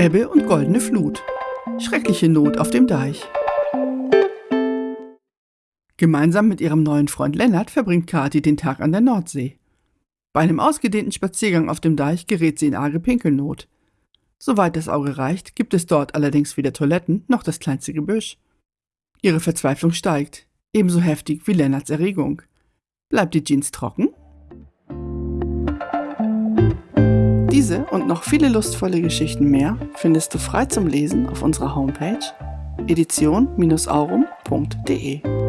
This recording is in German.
Ebbe und goldene Flut. Schreckliche Not auf dem Deich. Gemeinsam mit ihrem neuen Freund Lennart verbringt Kathi den Tag an der Nordsee. Bei einem ausgedehnten Spaziergang auf dem Deich gerät sie in arge Pinkelnot. Soweit das Auge reicht, gibt es dort allerdings weder Toiletten noch das kleinste Gebüsch. Ihre Verzweiflung steigt, ebenso heftig wie Lennarts Erregung. Bleibt die Jeans trocken? Diese und noch viele lustvolle Geschichten mehr findest du frei zum Lesen auf unserer Homepage edition-aurum.de.